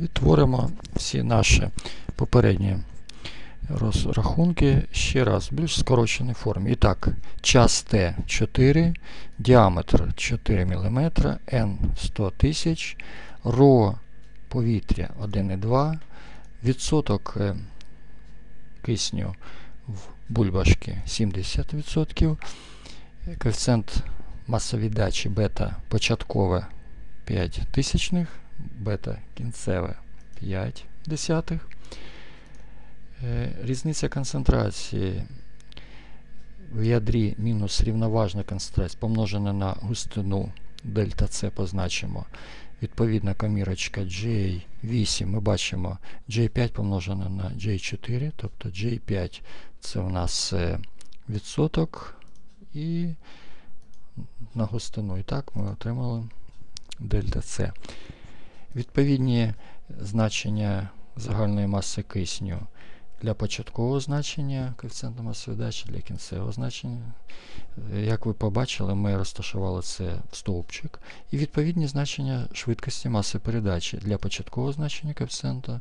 Відтворимо всі наші попередні розрахунки ще раз в більш скороченій формі. І так, час Т 4, діаметр 4 мм, N 100 тисяч, ро повітря 1,2, відсоток е, кисню в бульбашки 70%, коефіцієнт масовіддачі бета початкове 5 тисячних, бета кінцеве 5 десятих. Е, різниця концентрації в ядрі мінус рівноважна концентрація помножена на густину дельта С позначимо. Відповідна комірочка J8 ми бачимо J5 помножена на J4, тобто J5 це у нас е, відсоток і на густину. І так ми отримали дельта С. Відповідні значення загальної маси кисню для початкового значення коефіцієнта масової дачі, для кінцевого значення. Як ви побачили, ми розташували це в стовпчик. І відповідні значення швидкості маси передачі для початкового значення коефіцієнта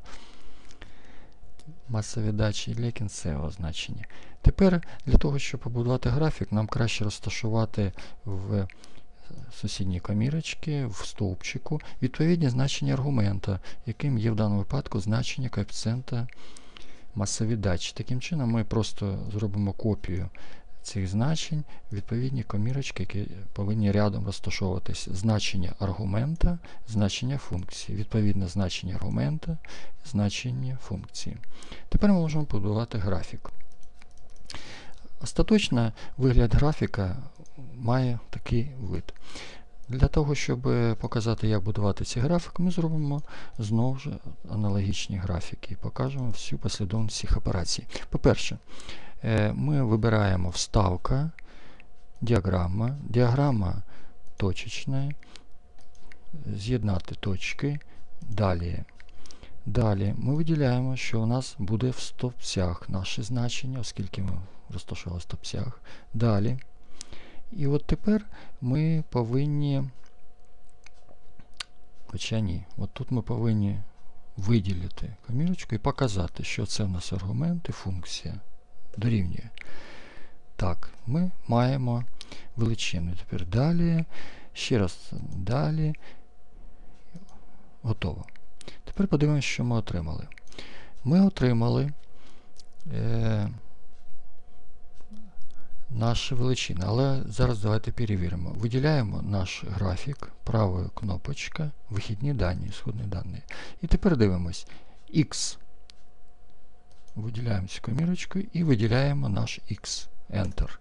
маси віддачі і для кінцевого значення. Тепер для того, щоб побудувати графік, нам краще розташувати в сусідній комірочки, в стовпчику відповідні значення аргумента, яким є в даному випадку значення коефіцієнта масові дачі. Таким чином ми просто зробимо копію цих значень, відповідні комірочки, які повинні рядом розташовуватися. Значення аргумента, значення функції. Відповідне значення аргумента, значення функції. Тепер ми можемо побудувати графік. Остаточно вигляд графіка має такий вид. Для того, щоб показати, як будувати ці графіки, ми зробимо знову ж аналогічні графіки і покажемо всю послідовність цих операцій. По-перше, е, ми вибираємо вставка, діаграма, діаграма точечна, з'єднати точки. Далі Далі ми виділяємо, що у нас буде в стовпцях наше значення, оскільки ми розташували в стовпцях. Далі і от тепер ми повинні, хоча ні, от тут ми повинні виділити комірочку і показати, що це в нас аргумент і функція дорівнює. Так, ми маємо величину. Тепер далі, ще раз далі. Готово. Тепер подивимося, що ми отримали. Ми отримали. Е, наші величини. Але зараз давайте перевіримо. Виділяємо наш графік, правою кнопочка, вихідні дані, сходні дані. І тепер дивимось X. Виділяємо цю комірочку і виділяємо наш X. Enter.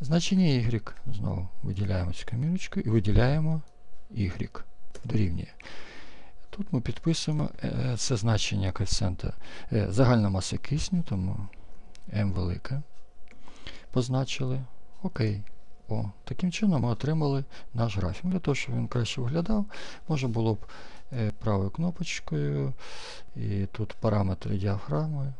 Значення Y. Знову виділяємо цю комірочку і виділяємо Y. Дорівнює. Тут ми підписуємо е, це значення коефіцієнта е, загальна маса кисню, тому m велике. позначили. Окей. О, Таким чином ми отримали наш графік. Для того, щоб він краще виглядав, можна було б е, правою кнопочкою, і тут параметри діафрами,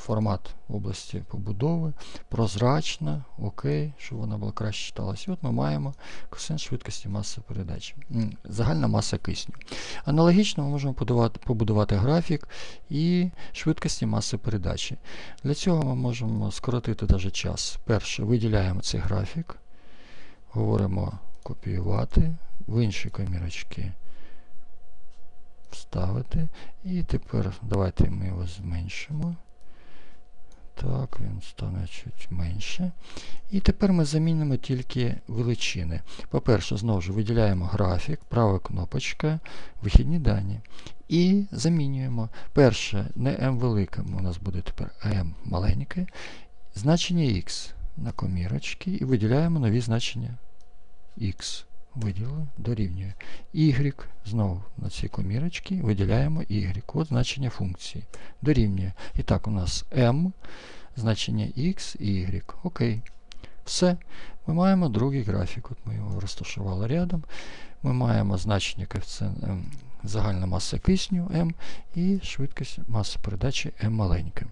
формат області побудови, прозрачна, окей, щоб вона була краще читалася. І от ми маємо коефіцієнт швидкості маси передачі, загальна маса кисню. Аналогічно ми можемо побудувати, побудувати графік і швидкості маси передачі. Для цього ми можемо скоротити навіть час. Перше, виділяємо цей графік, говоримо копіювати, в інші комірочки вставити. І тепер давайте ми його зменшимо. Так, він стане чуть менше. І тепер ми замінимо тільки величини. По-перше, знову ж виділяємо графік, права кнопочка, вихідні дані. І замінюємо. Перше, не m велике, у нас буде тепер m маленьке. Значення x на комірочки і виділяємо нові значення x. Виділили, дорівнює. Y, знову на цій комірочці виділяємо Y. От значення функції. Дорівнює. І так, у нас M, значення X і Y. Окей. Все. Ми маємо другий графік. От Ми його розташували рядом. Ми маємо значення коефіцієнт загальна маса кисню M і швидкість маси передачі M маленька.